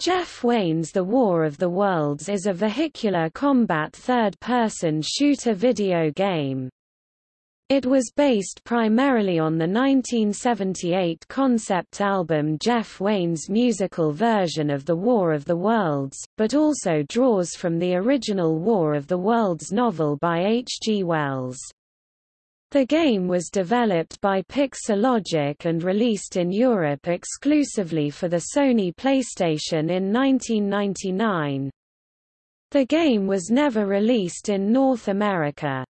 Jeff Wayne's The War of the Worlds is a vehicular combat third-person shooter video game. It was based primarily on the 1978 concept album Jeff Wayne's musical version of The War of the Worlds, but also draws from the original War of the Worlds novel by H. G. Wells. The game was developed by Pixelogic and released in Europe exclusively for the Sony PlayStation in 1999. The game was never released in North America.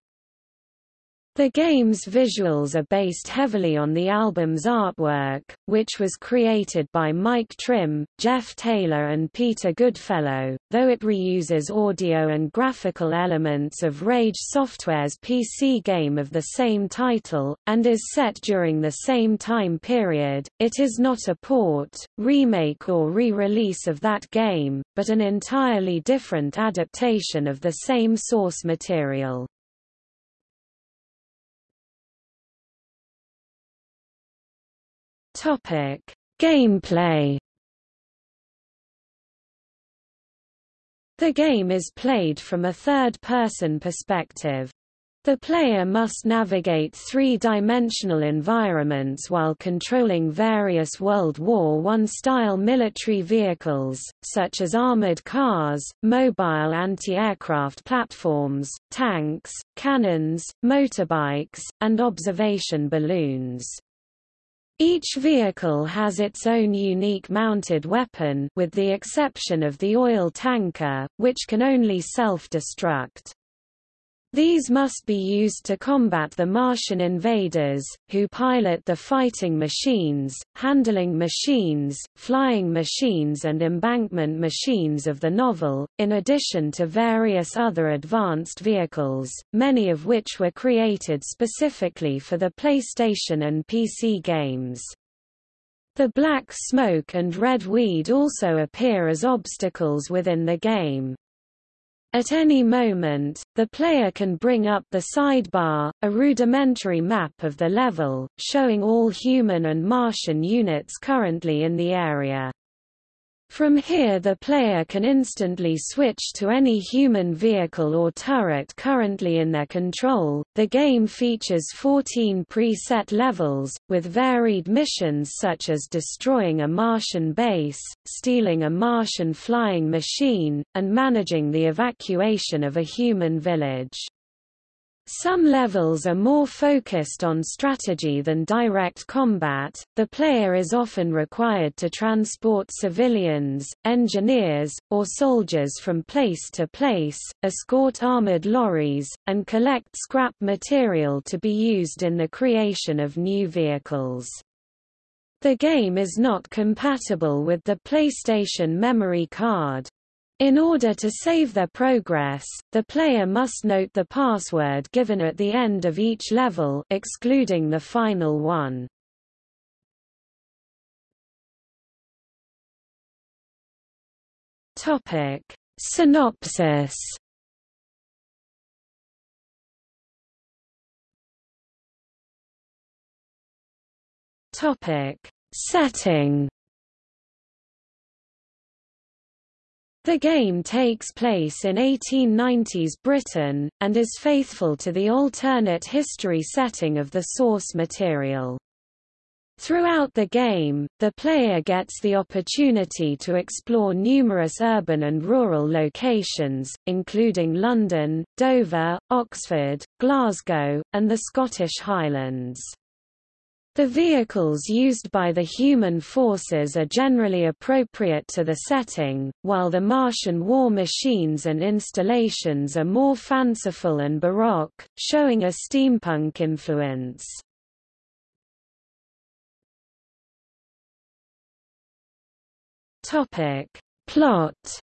The game's visuals are based heavily on the album's artwork, which was created by Mike Trim, Geoff Taylor and Peter Goodfellow, though it reuses audio and graphical elements of Rage Software's PC game of the same title, and is set during the same time period. It is not a port, remake or re-release of that game, but an entirely different adaptation of the same source material. Topic: Gameplay. The game is played from a third-person perspective. The player must navigate three-dimensional environments while controlling various World War I-style military vehicles, such as armored cars, mobile anti-aircraft platforms, tanks, cannons, motorbikes, and observation balloons. Each vehicle has its own unique mounted weapon with the exception of the oil tanker, which can only self-destruct. These must be used to combat the Martian invaders, who pilot the fighting machines, handling machines, flying machines and embankment machines of the novel, in addition to various other advanced vehicles, many of which were created specifically for the PlayStation and PC games. The black smoke and red weed also appear as obstacles within the game. At any moment, the player can bring up the sidebar, a rudimentary map of the level, showing all human and Martian units currently in the area. From here the player can instantly switch to any human vehicle or turret currently in their control. The game features 14 preset levels, with varied missions such as destroying a Martian base, stealing a Martian flying machine, and managing the evacuation of a human village. Some levels are more focused on strategy than direct combat. The player is often required to transport civilians, engineers, or soldiers from place to place, escort armored lorries, and collect scrap material to be used in the creation of new vehicles. The game is not compatible with the PlayStation memory card. In order to save their progress, the player must note the password given at the end of each level excluding the final one. Topic: Synopsis. Topic: Setting The game takes place in 1890s Britain, and is faithful to the alternate history setting of the source material. Throughout the game, the player gets the opportunity to explore numerous urban and rural locations, including London, Dover, Oxford, Glasgow, and the Scottish Highlands. The vehicles used by the human forces are generally appropriate to the setting, while the Martian war machines and installations are more fanciful and baroque, showing a steampunk influence. Plot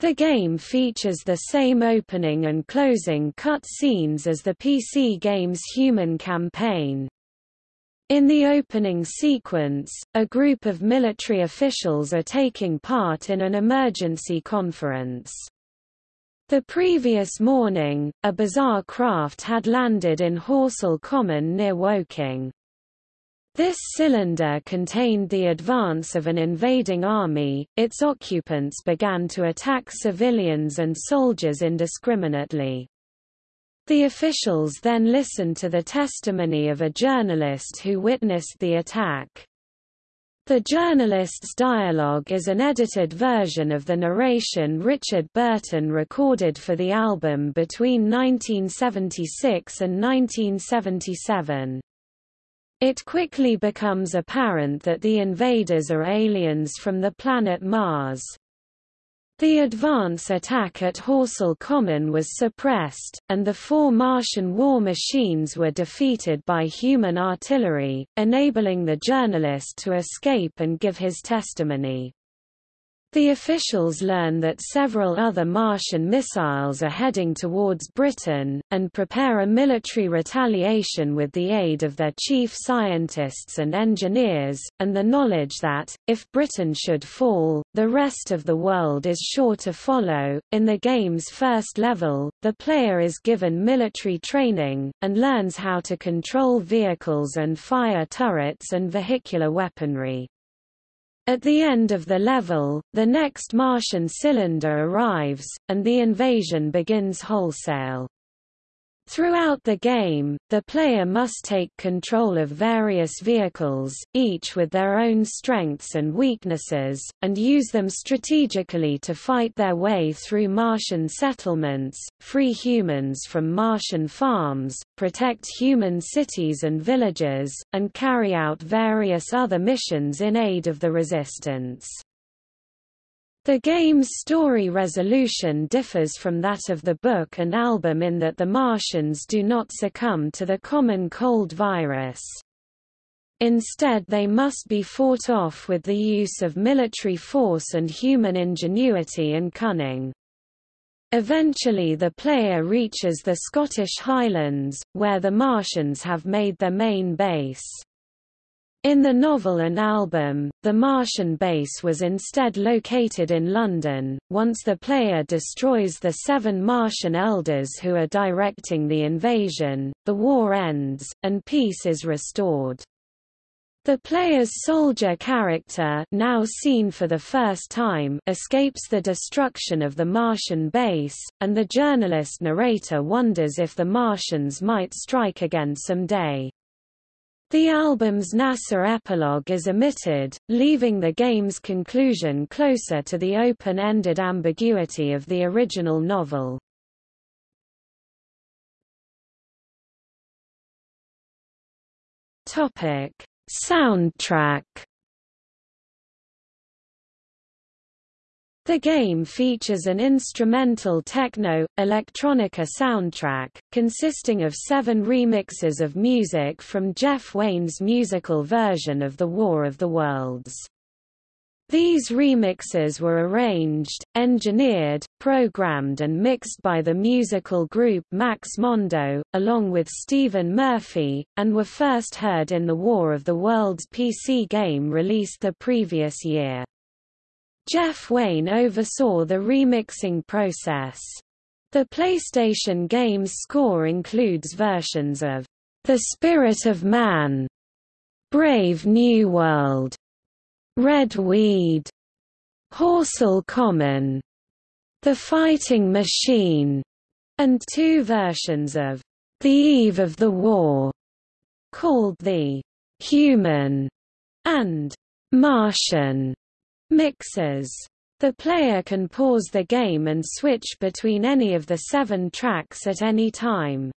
The game features the same opening and closing cut scenes as the PC game's Human Campaign. In the opening sequence, a group of military officials are taking part in an emergency conference. The previous morning, a bizarre craft had landed in Horsell Common near Woking. This cylinder contained the advance of an invading army, its occupants began to attack civilians and soldiers indiscriminately. The officials then listened to the testimony of a journalist who witnessed the attack. The journalist's dialogue is an edited version of the narration Richard Burton recorded for the album between 1976 and 1977. It quickly becomes apparent that the invaders are aliens from the planet Mars. The advance attack at Horsell Common was suppressed, and the four Martian war machines were defeated by human artillery, enabling the journalist to escape and give his testimony. The officials learn that several other Martian missiles are heading towards Britain, and prepare a military retaliation with the aid of their chief scientists and engineers, and the knowledge that, if Britain should fall, the rest of the world is sure to follow. In the game's first level, the player is given military training, and learns how to control vehicles and fire turrets and vehicular weaponry. At the end of the level, the next Martian cylinder arrives, and the invasion begins wholesale. Throughout the game, the player must take control of various vehicles, each with their own strengths and weaknesses, and use them strategically to fight their way through Martian settlements, free humans from Martian farms, protect human cities and villages, and carry out various other missions in aid of the Resistance. The game's story resolution differs from that of the book and album in that the Martians do not succumb to the common cold virus. Instead they must be fought off with the use of military force and human ingenuity and cunning. Eventually the player reaches the Scottish Highlands, where the Martians have made their main base. In the novel and album, the Martian base was instead located in London. Once the player destroys the seven Martian elders who are directing the invasion, the war ends, and peace is restored. The player's soldier character now seen for the first time escapes the destruction of the Martian base, and the journalist narrator wonders if the Martians might strike again someday. The album's NASA epilogue is omitted, leaving the game's conclusion closer to the open-ended ambiguity of the original novel. Topic: Soundtrack The game features an instrumental techno, electronica soundtrack, consisting of seven remixes of music from Jeff Wayne's musical version of The War of the Worlds. These remixes were arranged, engineered, programmed and mixed by the musical group Max Mondo, along with Stephen Murphy, and were first heard in the War of the Worlds PC game released the previous year. Jeff Wayne oversaw the remixing process. The PlayStation game's score includes versions of The Spirit of Man, Brave New World, Red Weed, Horsell Common, The Fighting Machine, and two versions of The Eve of the War, called the Human and Martian Mixes. The player can pause the game and switch between any of the seven tracks at any time.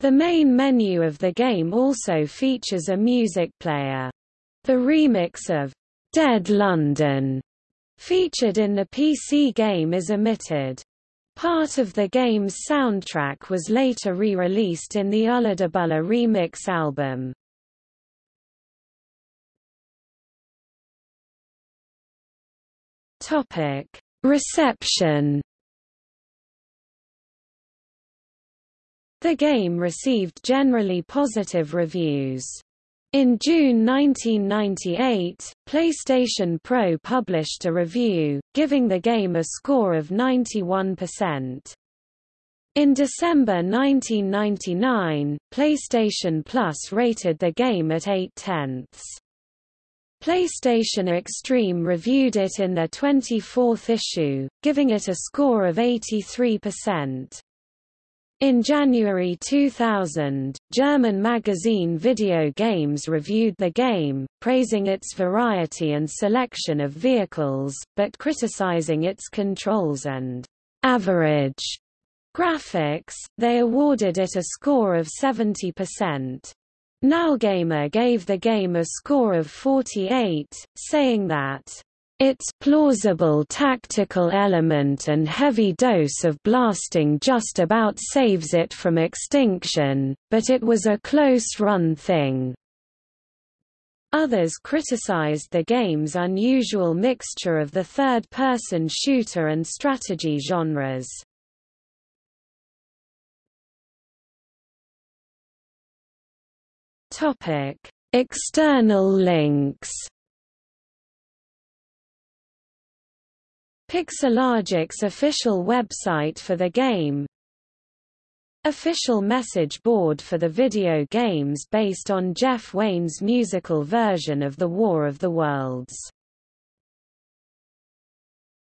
The main menu of the game also features a music player. The remix of Dead London, featured in the PC game is omitted. Part of the game's soundtrack was later re-released in the ULLAdubULLA remix album. Topic: Reception. The game received generally positive reviews. In June 1998, PlayStation Pro published a review, giving the game a score of 91%. In December 1999, PlayStation Plus rated the game at 8 tenths. PlayStation Extreme reviewed it in their 24th issue, giving it a score of 83%. In January 2000, German magazine Video Games reviewed the game, praising its variety and selection of vehicles, but criticizing its controls and average graphics. They awarded it a score of 70%. NowGamer gave the game a score of 48, saying that its plausible tactical element and heavy dose of blasting just about saves it from extinction, but it was a close-run thing. Others criticized the game's unusual mixture of the third-person shooter and strategy genres. External links Pixelogic's official website for the game. Official message board for the video games based on Jeff Wayne's musical version of The War of the Worlds